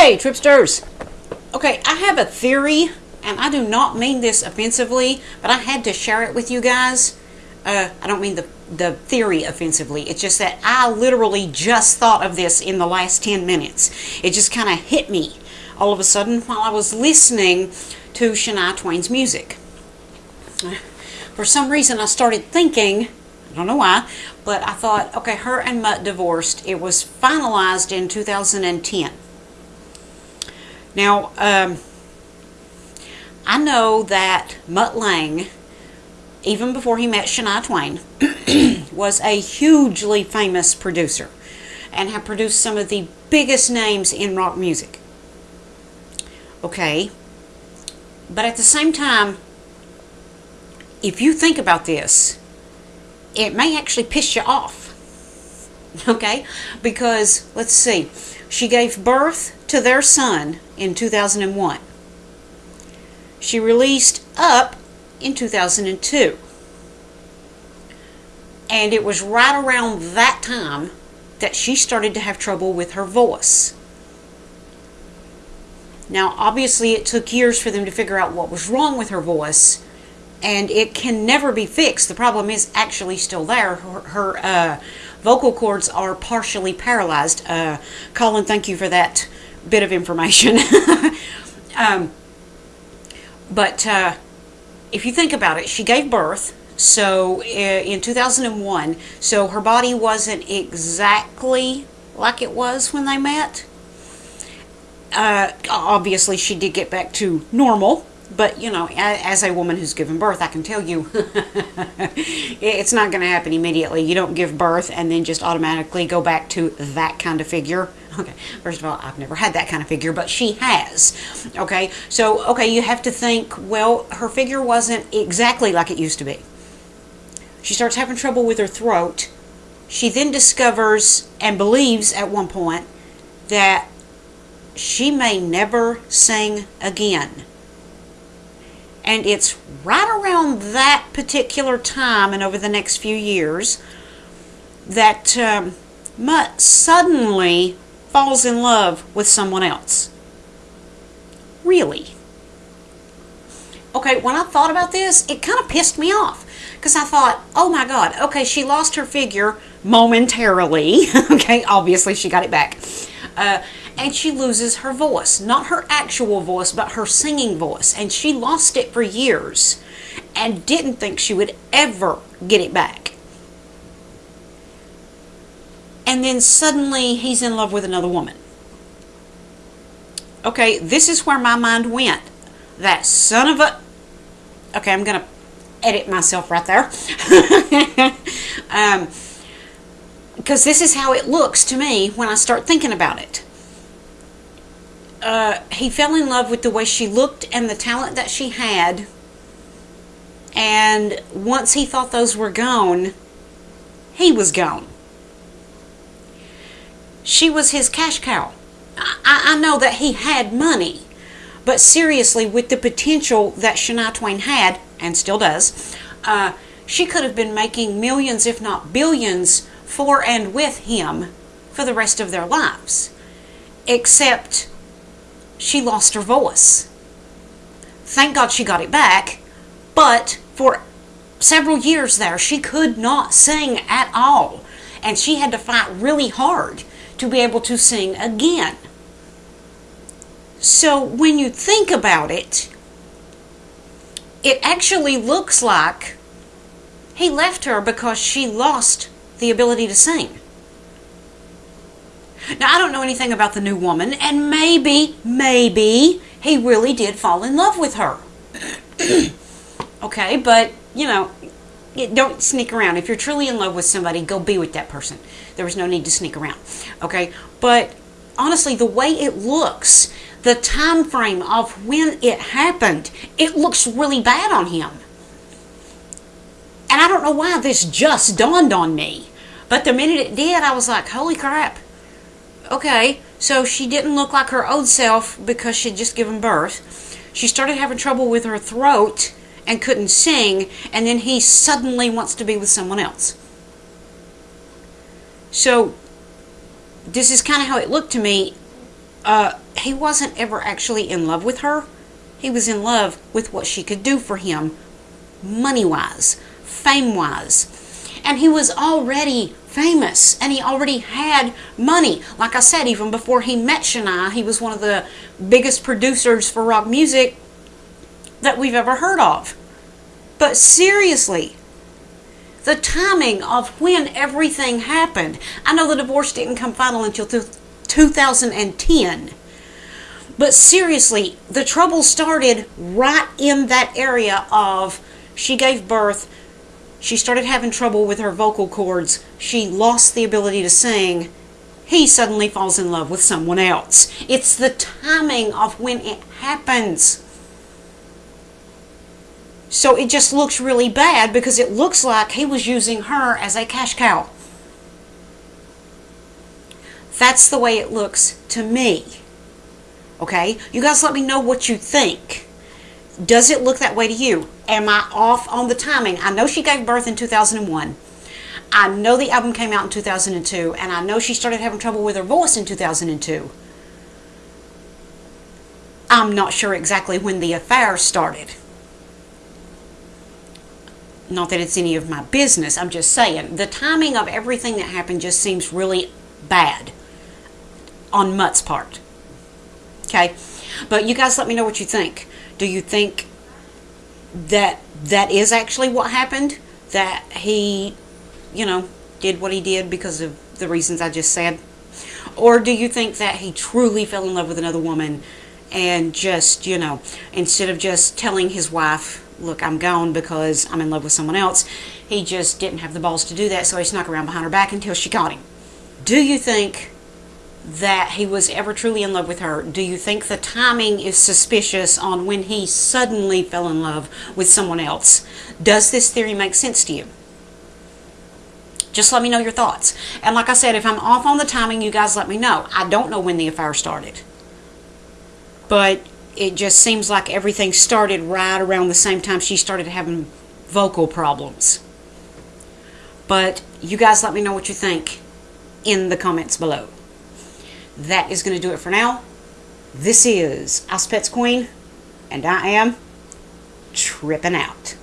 Hey, Tripsters! Okay, I have a theory, and I do not mean this offensively, but I had to share it with you guys. Uh, I don't mean the, the theory offensively. It's just that I literally just thought of this in the last 10 minutes. It just kind of hit me all of a sudden while I was listening to Shania Twain's music. For some reason, I started thinking, I don't know why, but I thought, okay, her and Mutt divorced. It was finalized in 2010. Now, um, I know that Mutt Lange, even before he met Shania Twain, was a hugely famous producer and had produced some of the biggest names in rock music. Okay, but at the same time, if you think about this, it may actually piss you off. Okay, because let's see, she gave birth to their son in 2001. She released Up in 2002. And it was right around that time that she started to have trouble with her voice. Now, obviously, it took years for them to figure out what was wrong with her voice, and it can never be fixed. The problem is actually still there. Her, her uh, vocal cords are partially paralyzed. Uh, Colin, thank you for that bit of information. um, but uh, if you think about it, she gave birth. So uh, in 2001, so her body wasn't exactly like it was when they met. Uh, obviously, she did get back to normal, but you know, as a woman who's given birth, I can tell you it's not going to happen immediately. You don't give birth and then just automatically go back to that kind of figure. Okay, first of all, I've never had that kind of figure, but she has. Okay, so, okay, you have to think, well, her figure wasn't exactly like it used to be. She starts having trouble with her throat. She then discovers and believes at one point that she may never sing again. And it's right around that particular time and over the next few years that um, Mutt suddenly falls in love with someone else. Really? Okay, when I thought about this, it kind of pissed me off because I thought, oh my God, okay, she lost her figure momentarily. okay, obviously she got it back. Uh, and she loses her voice. Not her actual voice, but her singing voice. And she lost it for years and didn't think she would ever get it back. And then suddenly he's in love with another woman. Okay, this is where my mind went. That son of a. Okay, I'm going to edit myself right there. um, because this is how it looks to me when I start thinking about it uh, he fell in love with the way she looked and the talent that she had. And once he thought those were gone, he was gone. She was his cash cow. I, I know that he had money, but seriously, with the potential that Shania Twain had, and still does, uh, she could have been making millions, if not billions, for and with him for the rest of their lives. Except she lost her voice. Thank God she got it back, but for several years there, she could not sing at all. And she had to fight really hard to be able to sing again. So when you think about it, it actually looks like he left her because she lost the ability to sing. Now, I don't know anything about the new woman, and maybe, maybe he really did fall in love with her. okay, but, you know, don't sneak around. If you're truly in love with somebody, go be with that person. There was no need to sneak around. Okay, but honestly, the way it looks, the time frame of when it happened, it looks really bad on him. And I don't know why this just dawned on me. But the minute it did, I was like, holy crap okay, so she didn't look like her old self because she'd just given birth. She started having trouble with her throat and couldn't sing, and then he suddenly wants to be with someone else. So, this is kind of how it looked to me. Uh, he wasn't ever actually in love with her. He was in love with what she could do for him, money wise, fame wise. And he was already famous and he already had money. Like I said, even before he met Shania, he was one of the biggest producers for rock music that we've ever heard of. But seriously, the timing of when everything happened. I know the divorce didn't come final until 2010. But seriously, the trouble started right in that area of she gave birth, she started having trouble with her vocal cords, she lost the ability to sing. He suddenly falls in love with someone else. It's the timing of when it happens. So it just looks really bad because it looks like he was using her as a cash cow. That's the way it looks to me. Okay? You guys let me know what you think. Does it look that way to you? Am I off on the timing? I know she gave birth in 2001. I know the album came out in 2002, and I know she started having trouble with her voice in 2002. I'm not sure exactly when the affair started. Not that it's any of my business, I'm just saying. The timing of everything that happened just seems really bad on Mutt's part. Okay? But you guys let me know what you think. Do you think that that is actually what happened? That he, you know, did what he did because of the reasons I just said? Or do you think that he truly fell in love with another woman and just, you know, instead of just telling his wife, look, I'm gone because I'm in love with someone else, he just didn't have the balls to do that, so he snuck around behind her back until she caught him? Do you think that he was ever truly in love with her? Do you think the timing is suspicious on when he suddenly fell in love with someone else? Does this theory make sense to you? Just let me know your thoughts. And like I said, if I'm off on the timing, you guys let me know. I don't know when the affair started. But it just seems like everything started right around the same time she started having vocal problems. But you guys let me know what you think in the comments below that is going to do it for now. This is Pets Queen, and I am tripping out.